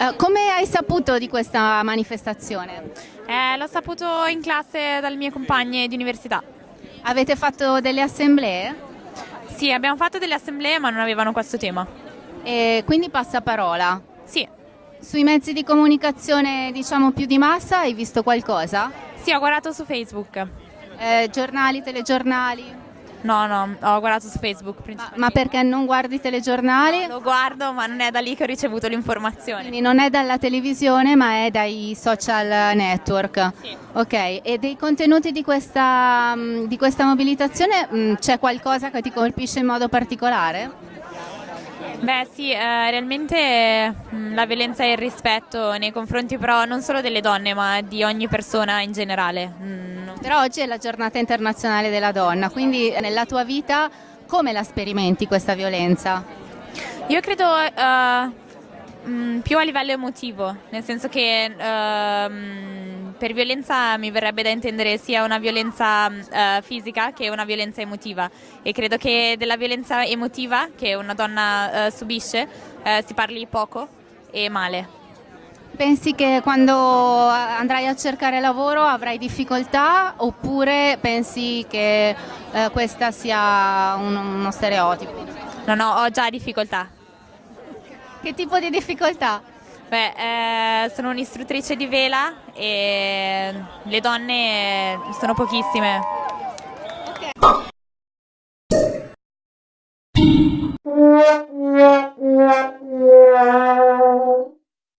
Eh, come hai saputo di questa manifestazione? Eh, l'ho saputo in classe dalle mie compagne di università. Avete fatto delle assemblee? Sì, abbiamo fatto delle assemblee ma non avevano questo tema. E quindi passaparola. Sì. Sui mezzi di comunicazione diciamo più di massa hai visto qualcosa? Sì, ho guardato su Facebook. Eh, giornali, telegiornali? No, no, ho guardato su Facebook ma, ma, perché non guardi i telegiornali? Lo guardo, ma non è da lì che ho ricevuto l'informazione. Quindi non è dalla televisione, ma è dai social network. Sì. Ok, e dei contenuti di questa, di questa mobilitazione mm, c'è qualcosa che ti colpisce in modo particolare? Beh sì, eh, realmente mh, mm, la violenza e il rispetto nei confronti però non solo delle donne ma di ogni persona in generale. Mm. Però oggi è la giornata internazionale della donna, quindi nella tua vita come la sperimenti questa violenza? Io credo uh, più a livello emotivo, nel senso che uh, per violenza mi verrebbe da intendere sia una violenza uh, fisica che una violenza emotiva e credo che della violenza emotiva che una donna subisce si parli poco e male. Pensi che quando andrai a cercare lavoro avrai difficoltà oppure pensi che eh, questa sia un, uno stereotipo? No, no, ho già difficoltà. Che tipo di difficoltà? Beh, eh, sono un'istruttrice di vela e le donne sono pochissime